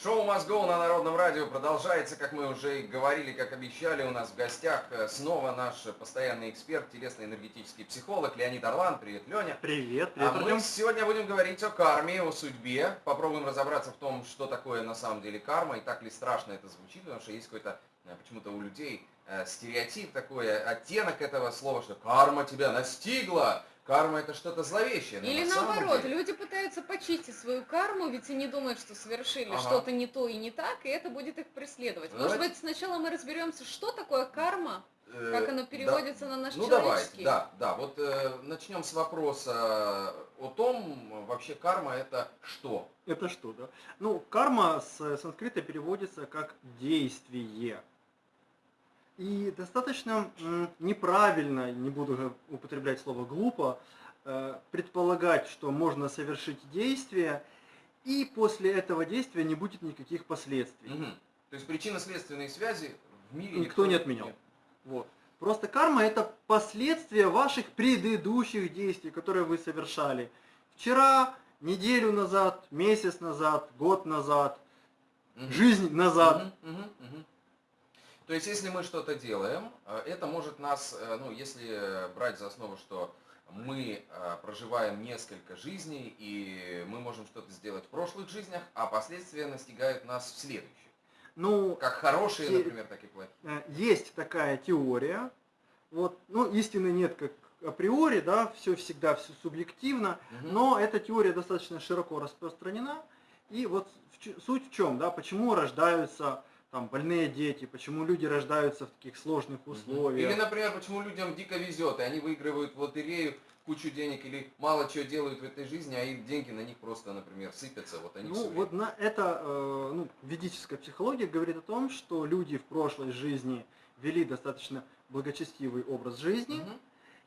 Шоу Go на Народном радио продолжается, как мы уже и говорили, как обещали. У нас в гостях э, снова наш постоянный эксперт, телесно-энергетический психолог Леонид Орлан. Привет, Леня. Привет, привет, А мы сегодня будем говорить о карме, о судьбе. Попробуем разобраться в том, что такое на самом деле карма и так ли страшно это звучит, потому что есть какой-то э, почему-то у людей э, стереотип такой, оттенок этого слова, что карма тебя настигла, Карма это что-то зловещее. Или на наоборот, люди пытаются почистить свою карму, ведь они думают, что совершили ага. что-то не то и не так, и это будет их преследовать. Давайте. Может быть, сначала мы разберемся, что такое карма, э, как оно переводится да. на наш ну, человеческий. Ну давайте, да, да. Вот э, начнем с вопроса о том, вообще карма это что? Это что, да? Ну, карма с санскрита переводится как действие. И достаточно неправильно, не буду употреблять слово глупо, э, предполагать, что можно совершить действие, и после этого действия не будет никаких последствий. Угу. То есть причинно-следственные связи в мире никто, никто не отменял. Нет. Вот. Просто карма это последствия ваших предыдущих действий, которые вы совершали. Вчера, неделю назад, месяц назад, год назад, угу. жизнь назад. Угу, угу, угу. То есть, если мы что-то делаем, э, это может нас, э, ну, если брать за основу, что мы э, проживаем несколько жизней, и мы можем что-то сделать в прошлых жизнях, а последствия настигают нас в следующих. Ну, как хорошие, те, например, так и плохие. Есть такая теория. Вот, ну, истины нет как априори, да, все всегда все субъективно, угу. но эта теория достаточно широко распространена. И вот суть в чем, да, почему рождаются там больные дети, почему люди рождаются в таких сложных условиях. Или, например, почему людям дико везет, и они выигрывают в лотерею кучу денег или мало чего делают в этой жизни, а их деньги на них просто, например, сыпятся. Вот они ну, вот на это э, ну, ведическая психология говорит о том, что люди в прошлой жизни вели достаточно благочестивый образ жизни. Угу.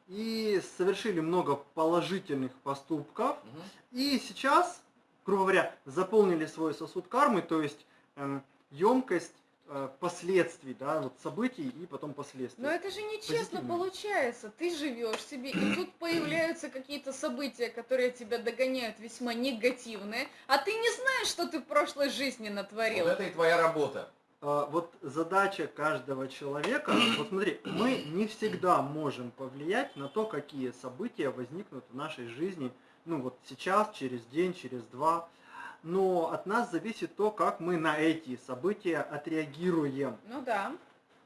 И совершили много положительных поступков. Угу. И сейчас, грубо говоря, заполнили свой сосуд кармы, то есть эм, емкость э, последствий, да, вот событий и потом последствий. Но это же нечестно получается. Ты живешь себе, и тут появляются какие-то события, которые тебя догоняют весьма негативные, а ты не знаешь, что ты в прошлой жизни натворил. Вот это и твоя работа. А, вот задача каждого человека, вот смотри, мы не всегда можем повлиять на то, какие события возникнут в нашей жизни, ну вот сейчас, через день, через два но от нас зависит то, как мы на эти события отреагируем. Ну да.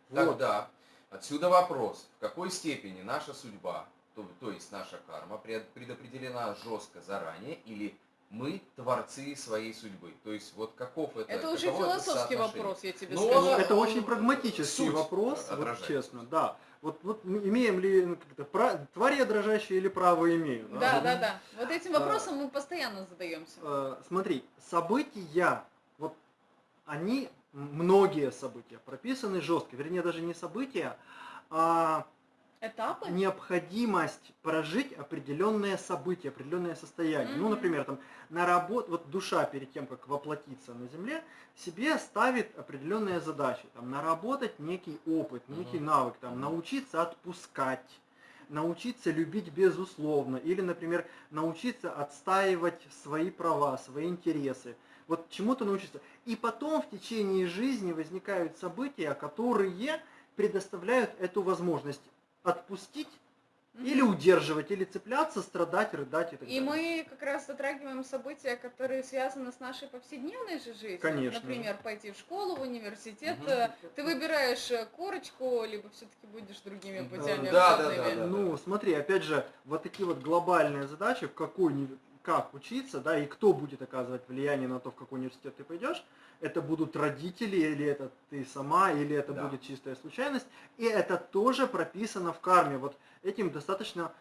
Вот. Тогда отсюда вопрос, в какой степени наша судьба, то, то есть наша карма, предопределена жестко заранее или мы творцы своей судьбы. То есть вот каков это Это уже философский это вопрос, я тебе ну, скажу. Это очень прагматический вопрос, вот, честно, да. Вот, вот имеем ли ну, как твари дрожащие или право имею? Да, да, да. да. Вот этим а, вопросом а, мы постоянно задаемся. А, смотри, события, вот они, многие события прописаны жестко, вернее даже не события, а Этапы? необходимость прожить определенные события, определенное состояние. Mm-hmm. Ну, например, там на работу, вот душа перед тем, как воплотиться на земле, себе ставит определенные задачи. Там наработать некий опыт, некий mm-hmm. навык, там научиться отпускать, научиться любить безусловно, или, например, научиться отстаивать свои права, свои интересы. Вот чему-то научиться. И потом в течение жизни возникают события, которые предоставляют эту возможность отпустить или удерживать, или цепляться, страдать, рыдать и так и далее. И мы как раз затрагиваем события, которые связаны с нашей повседневной же жизнью. Конечно. Например, пойти в школу, в университет. Угу. Ты выбираешь э, корочку, либо все-таки будешь другими путями. Да, да, да, да. Ну, смотри, опять же, вот такие вот глобальные задачи, в какой как учиться, да, и кто будет оказывать влияние на то, в какой университет ты пойдешь, это будут родители, или это ты сама, или это да. будет чистая случайность, и это тоже прописано в карме. Вот этим достаточно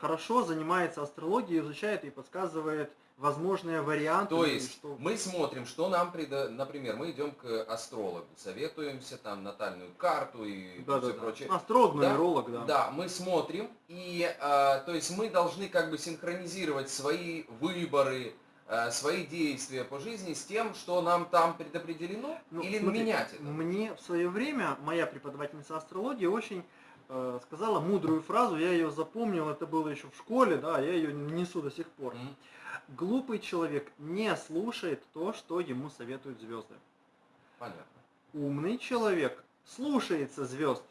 хорошо занимается астрология, изучает и подсказывает возможные варианты. То есть что... мы смотрим, что нам, предо... например, мы идем к астрологу, советуемся там натальную карту и да, все да, прочее. Да. Астролог, нумеролог, да. Да, мы смотрим, и э, то есть мы должны как бы синхронизировать свои выборы, э, свои действия по жизни с тем, что нам там предопределено, ну, или смотри, менять это? Мне в свое время моя преподавательница астрологии очень э, сказала мудрую фразу, я ее запомнил, это было еще в школе, да, я ее несу до сих пор. Глупый человек не слушает то, что ему советуют звезды. Понятно. Умный человек слушается звезд.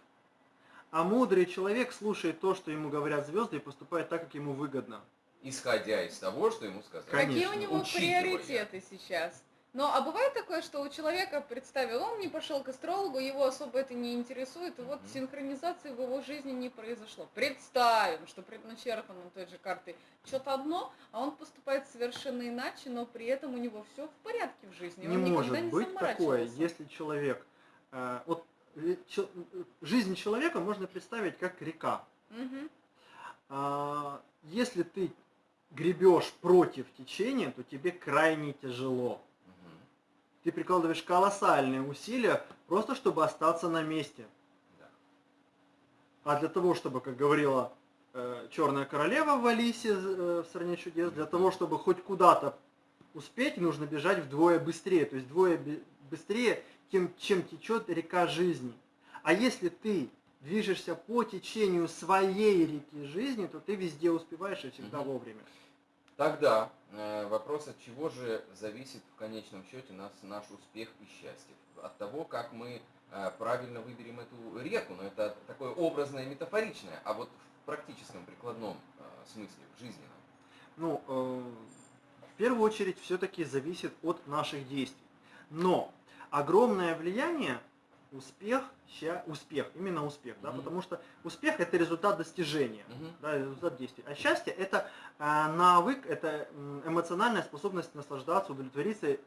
А мудрый человек слушает то, что ему говорят звезды, и поступает так, как ему выгодно. Исходя из того, что ему сказали. Какие у Конечно, него учитывая. приоритеты сейчас? Но а бывает такое, что у человека, представил, он не пошел к астрологу, его особо это не интересует, и вот синхронизации в его жизни не произошло. Представим, что предначертано той же картой что-то одно, а он поступает совершенно иначе, но при этом у него все в порядке в жизни. Не он может никогда не быть такое, если человек... э, вот э, э, жизнь человека можно представить как река. Мгм. А, Если ты гребешь против течения, то тебе крайне тяжело. Ты прикладываешь колоссальные усилия просто чтобы остаться на месте. Да. А для того, чтобы, как говорила Черная королева в Алисе э, в стране чудес, для того, чтобы хоть куда-то успеть, нужно бежать вдвое быстрее. То есть вдвое быстрее, тем, чем течет река жизни. А если ты движешься по течению своей реки жизни, то ты везде успеваешь и всегда Мгм. вовремя. Тогда э, вопрос, от чего же зависит в конечном счете нас, наш успех и счастье? От того, как мы э, правильно выберем эту реку, но это такое образное, метафоричное, а вот в практическом, прикладном э, смысле, в жизненном. Ну, в первую очередь все-таки зависит от наших действий. Но огромное влияние успех, ща- успех, именно успех, да, Мгм. потому что успех это результат достижения, Мгм. да, результат действий. А счастье это э, навык, это эмоциональная способность наслаждаться, удовлетвориться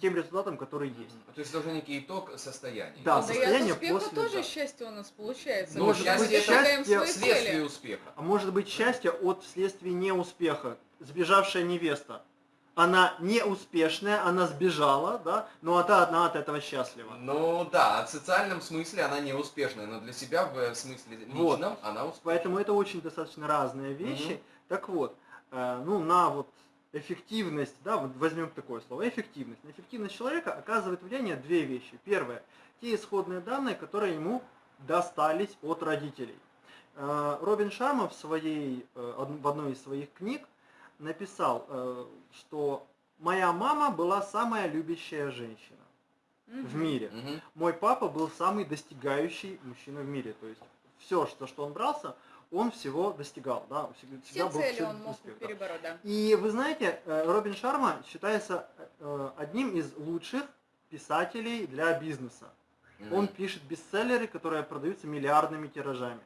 тем результатом, который есть. Мгм. То есть это уже некий итог состояния. Да, Да, и состояние успеха после, тоже да. счастье у нас получается. Ну, Мы счастье же это достигаем счастье свои Следствие цели. успеха. А может быть счастье от вследствие неуспеха. Сбежавшая невеста. Она неуспешная, она сбежала, да, но она одна от этого счастлива. Ну да, в социальном смысле она не успешная, но для себя в смысле Вот. личном она успешная. Поэтому это очень достаточно разные вещи. Мгм. Так вот, э, ну на вот эффективность, да, вот возьмем такое слово, эффективность. На эффективность человека оказывает влияние две вещи. Первое, те исходные данные, которые ему достались от родителей. Э, Робин Шарма в, своей, э, в одной из своих книг написал, э, что моя мама была самая любящая женщина в мире. Мой папа был самый достигающий мужчина в мире. То есть все, что, что он брался, он всего достигал. Да, всегда, Все всегда был цели он мог успех, перебороть, да. И вы знаете, э, Робин Шарма считается э, одним из лучших писателей для бизнеса. Он пишет бестселлеры, которые продаются миллиардными тиражами.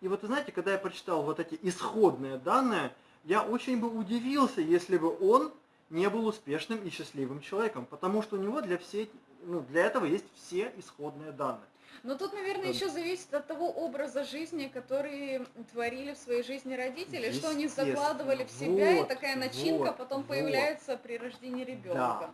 И вот вы знаете, когда я прочитал вот эти исходные данные, я очень бы удивился, если бы он не был успешным и счастливым человеком, потому что у него для, всей, ну, для этого есть все исходные данные. Но тут, наверное, Да. еще зависит от того образа жизни, который творили в своей жизни родители, что они закладывали в себя, и Вот, такая начинка вот, потом вот. появляется при рождении ребенка.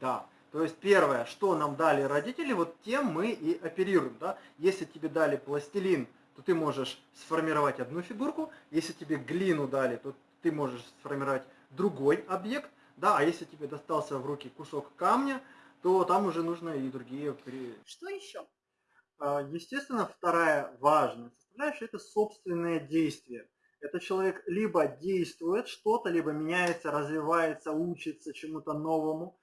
Да. То есть первое, что нам дали родители, вот тем мы и оперируем. Да? Если тебе дали пластилин, то ты можешь сформировать одну фигурку. Если тебе глину дали, то ты можешь сформировать другой объект. Да? А если тебе достался в руки кусок камня, то там уже нужно и другие... Что еще? А, Естественно, вторая важная составляющая – это собственное действие. Это человек либо действует что-то, либо меняется, развивается, учится чему-то новому,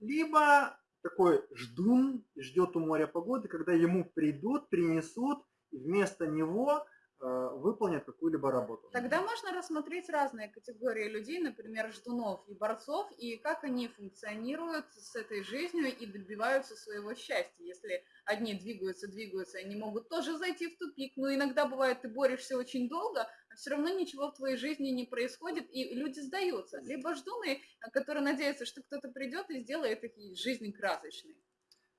либо такой ждун, ждет у моря погоды, когда ему придут, принесут, вместо него э, выполнят какую-либо работу. Тогда можно рассмотреть разные категории людей, например, ждунов и борцов, и как они функционируют с этой жизнью и добиваются своего счастья. Если одни двигаются, двигаются, они могут тоже зайти в тупик, но иногда бывает, ты борешься очень долго, а все равно ничего в твоей жизни не происходит, и люди сдаются. Либо ждуны, а, которые надеются, что кто-то придет и сделает их жизнь красочной.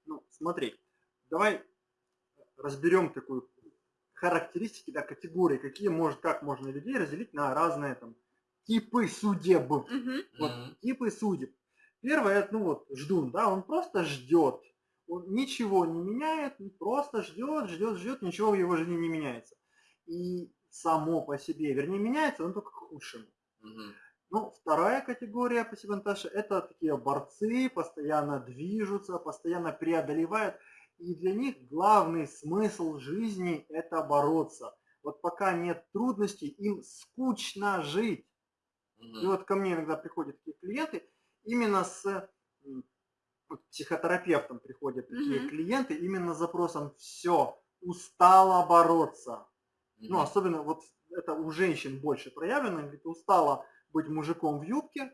Ну, смотри, давай разберем такую характеристики, да, категории, какие может, как можно людей разделить на разные там типы судеб. Мгм. Вот Мгм. типы судеб. Первое, это, ну вот, ждун, да, он просто ждет. Он ничего не меняет, просто ждет, ждет, ждет, ничего в его жизни не меняется. И само по себе, вернее, меняется, он только к худшему. Мгм. Ну, вторая категория пассивантажа – это такие борцы, постоянно движутся, постоянно преодолевают. И для них главный смысл жизни – это бороться. Вот пока нет трудностей, им скучно жить. И Мгм. вот ко мне иногда приходят такие клиенты, именно с вот психотерапевтом приходят такие Мгм. клиенты, именно с запросом «все, устала бороться». Ну, Мгм. особенно вот это у женщин больше проявлено, говорит, устала быть мужиком в юбке,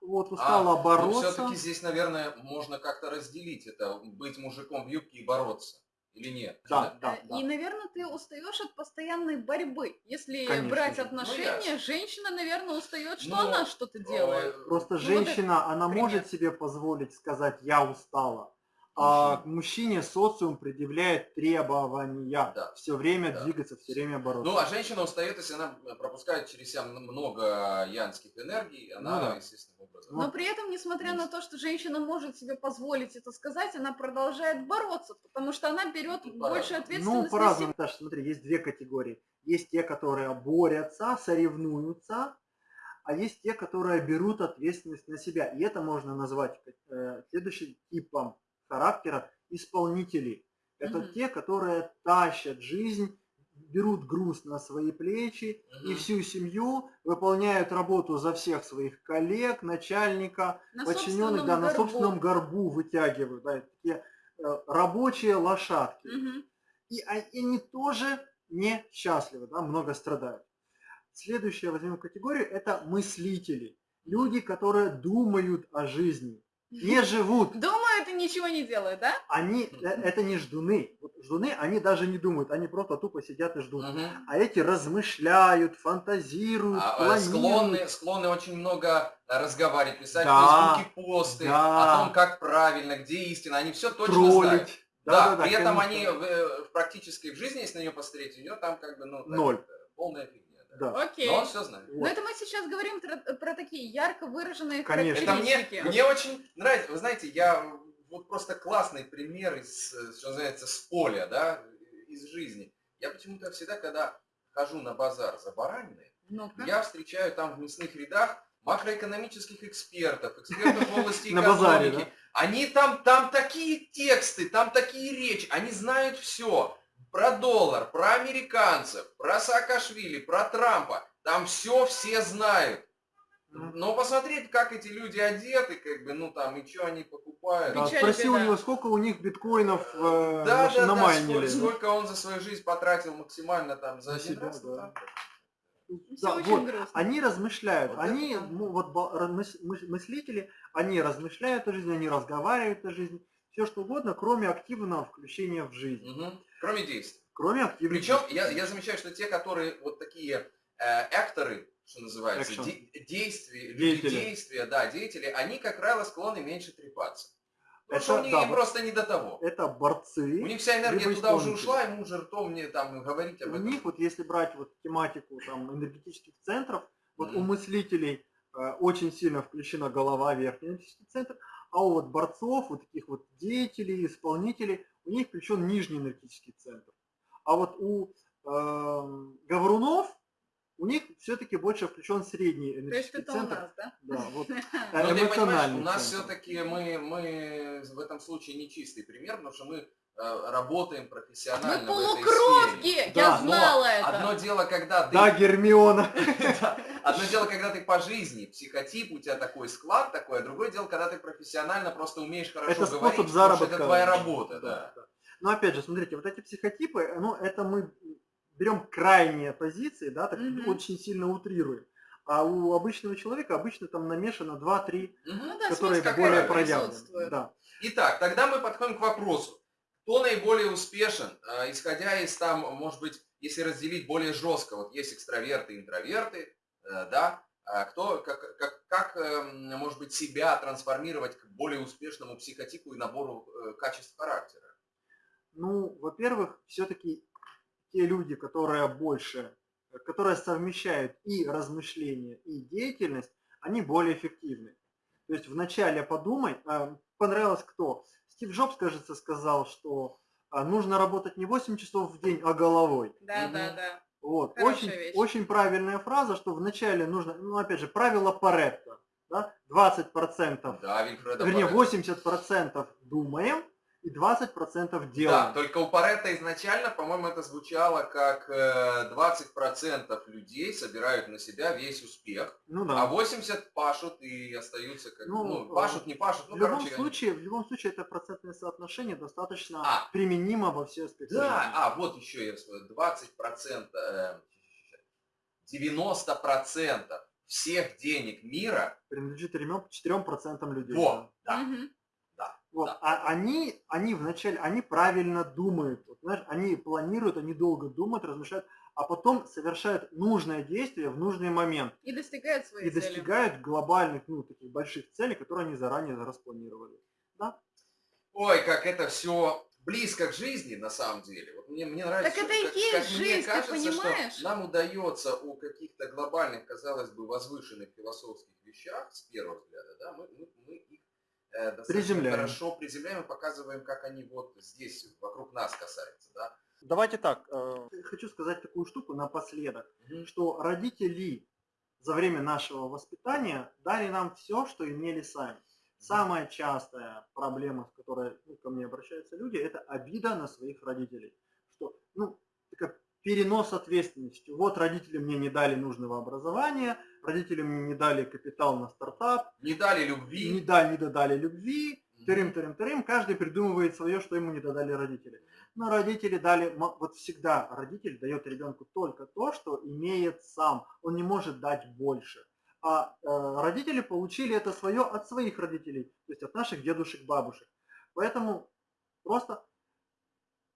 вот, устала А, бороться. все-таки здесь, наверное, можно как-то разделить это, быть мужиком в юбке и бороться. Или нет? Да, да, Э, да. И, наверное, ты устаешь от постоянной борьбы. Если Конечно брать. Ну, отношения, ясно. женщина, наверное, устает, что Ну, она что-то э, делает. Просто Ну, вот женщина, она пример. может себе позволить сказать «я устала», а к мужчине социум предъявляет требования Да. все время Да. двигаться, все время бороться. Ну, а женщина устает, если она пропускает через себя много янских энергий, она, Ну да. естественным образом. Но при этом, несмотря на то, что женщина может себе позволить это сказать, она продолжает бороться, потому что она берет Ну, больше ответственности. Ну, по-разному, Наташа, смотри, есть две категории. Есть те, которые борются, соревнуются, а есть те, которые берут ответственность на себя. И это можно назвать э, следующим типом характера исполнителей. Это Мгм. те, которые тащат жизнь, берут груз на свои плечи и Мгм. всю семью выполняют работу за всех своих коллег, начальника, На подчиненных, да, на горбу. собственном горбу вытягивают. Да, такие э, рабочие лошадки. Мгм. И и они тоже не счастливы, да, много страдают. Следующая возьмем категорию – это мыслители. Люди, которые думают о жизни, не живут. Думают и ничего не делают, да? Они, э, это не ждуны. Вот ждуны, они даже не думают, они просто тупо сидят и ждут. Мгм. А эти размышляют, фантазируют, А, э, планируют. склонны, склонны очень много э, разговаривать, писать Да, в Фейсбуке посты да. о том, как правильно, где истина. Они все точно троллить. знают. Да, Да-да-да, при этом конечно. они в, э, в жизни, если на нее посмотреть, у нее там как бы, ну, так, Ноль. полная фигня. Да. Да. Окей. Но он все знает. Но Вот. это мы сейчас говорим про, такие ярко выраженные Конечно. Это мне, характеристики. мне очень нравится. Вы знаете, я вот просто классный пример из, что называется, с поля, да, из жизни. Я почему-то всегда, когда хожу на базар за бараниной, Ну-ка. я встречаю там в мясных рядах макроэкономических экспертов, экспертов в области На базаре, экономики. Они там, там такие тексты, там такие речи, они знают все. Про доллар, про американцев, про Саакашвили, про Трампа. Там все все знают. Но посмотреть, как эти люди одеты, как бы, ну там, и что они покупают. Да, Печаль, спроси у него, сколько у них биткоинов э, Да, наш- да, да, намайнили. сколько, сколько он за свою жизнь потратил максимально там за один себя, раз, ну, да. там. Всё Да, вот. грустно. Они размышляют, Вот они, это да. ну, вот мыслители, они размышляют о жизни, они разговаривают о жизни, все что угодно, кроме активного включения в жизнь. Мгм. Кроме действий. Кроме активных Причем я, я замечаю, что те, которые вот такие э, акторы, что называется, Action. де- действия, люди действия, да, деятели, они, как правило, склонны меньше трепаться. Потому Это что у них да, просто не до того. Это борцы. У них вся энергия туда уже ушла, ему уже ртом мне там говорить об У этом. них, вот если брать вот тематику там энергетических центров, вот у Мгм. мыслителей э, очень сильно включена голова, верхний энергетический центр, а у вот борцов, вот таких вот деятелей, исполнителей, у них включен нижний энергетический центр. А вот у эм, говорунов у них все-таки больше включен средний То есть энергетический это у центр. нас, да? Да, вот Ну, э, ты понимаешь, у нас все-таки мы, мы в этом случае не чистый пример, потому что мы э, работаем профессионально Вы в этой полукровки! сфере. Я Но знала это. Одно дело, когда ты Да, Гермиона. Да. Одно дело, когда ты по жизни, психотип, у тебя такой склад такой, а другое дело, когда ты профессионально просто умеешь хорошо Это говорить, способ заработка. это твоя работа, да. Но опять же, смотрите, вот эти психотипы, ну, это мы берем крайние позиции, да, так Мгм. очень сильно утрируем. А у обычного человека обычно там намешано 2-3, Мгм. Ну да, которые какой-то более проявлены. Да. Итак, тогда мы подходим к вопросу. Кто наиболее успешен, э, исходя из там, может быть, если разделить более жестко, вот есть экстраверты, интроверты, да, а кто, как, как, как, эм, может быть, себя трансформировать к более успешному психотипу и набору э, качеств характера? Ну, во-первых, все-таки те люди, которые больше, которые совмещают и размышления, и деятельность, они более эффективны. То есть вначале подумай, а, понравилось кто? Стив Джобс, кажется, сказал, что а, нужно работать не 8 часов в день, а головой. Да, Мгм. да, да. Вот. Хорошая Очень, вещь. очень правильная фраза, что вначале нужно, ну опять же, правило Паретта, да, 20%, Да, Вильфреда вернее Паретта. 80% думаем, и 20% Да, делаем. только у Паретта изначально, по-моему, это звучало как э, 20% людей собирают на себя весь успех, Ну а да. 80 пашут и остаются как, Ну, ну, э, пашут, не пашут, ну, в любом короче. они- случае, в любом случае это процентное соотношение достаточно А. применимо во все аспекты. Да, жизни. а, вот еще я вспомнил, 20%, э, 90% всех денег мира, Принадлежит 4% людей. вот, да, Мгм. Вот, Да. а они, они вначале, они правильно думают, вот, знаешь, они планируют, они долго думают, размышляют, а потом совершают нужное действие в нужный момент И достигают своей и цели. достигают глобальных, ну, таких больших целей, которые они заранее распланировали. Ой, как это все близко к жизни на самом деле. Вот мне, мне нравится, Так это и как, есть как мне жизнь, ты кажется, понимаешь? что нам удается о каких-то глобальных, казалось бы, возвышенных философских вещах, с первого взгляда, да, мы, мы, мы Приземляем. хорошо приземляем и показываем, как они вот здесь, вокруг нас касаются. Да? Давайте так, э, хочу сказать такую штуку напоследок, Мгм. что родители за время нашего воспитания дали нам все, что имели сами. Самая частая проблема, с которой ну, ко мне обращаются люди, это обида на своих родителей. Что, ну, такая перенос ответственности. Вот родители мне не дали нужного образования, родители мне не дали капитал на стартап, Не дали не любви. дали, не додали любви, тырым, тырым, тырым, каждый придумывает свое, что ему не додали родители. Но родители дали, вот всегда родитель дает ребенку только то, что имеет сам, он не может дать больше. А э, родители получили это свое от своих родителей, то есть от наших дедушек, бабушек. Поэтому просто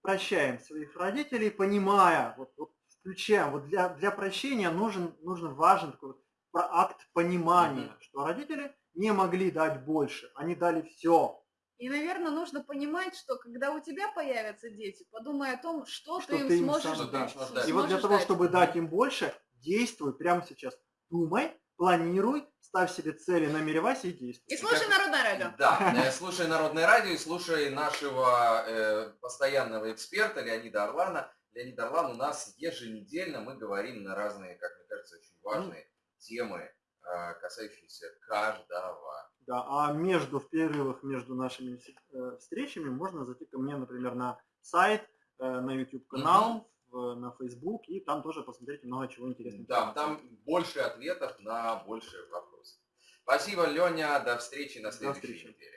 прощаем своих родителей, понимая, вот, вот включаем, вот для, для прощения нужен, нужен важен такой вот акт понимания, Мгм. что родители не могли дать больше, они дали все, И, наверное, нужно понимать, что когда у тебя появятся дети, подумай о том, что, Что ты им ты им сможешь, сам им сможешь с- дать. И вот для того, дать. чтобы дать им больше, действуй прямо сейчас. Думай, планируй, ставь себе цели, намеревайся и действуй. И слушай как- Народное радио. Да, э, слушай Народное радио и слушай нашего э, постоянного эксперта Леонида Орлана. Леонид Орлан у нас еженедельно, мы говорим на разные, как мне кажется, очень важные темы, э, касающиеся каждого. Да, а между в перерывах между нашими э, встречами можно зайти ко мне, например, на сайт, э, на YouTube канал, в- на Facebook, и там тоже посмотрите много чего интересного. Да, там больше ответов на больше вопросов. Спасибо, Леня, до встречи на До следующей встречи. неделе.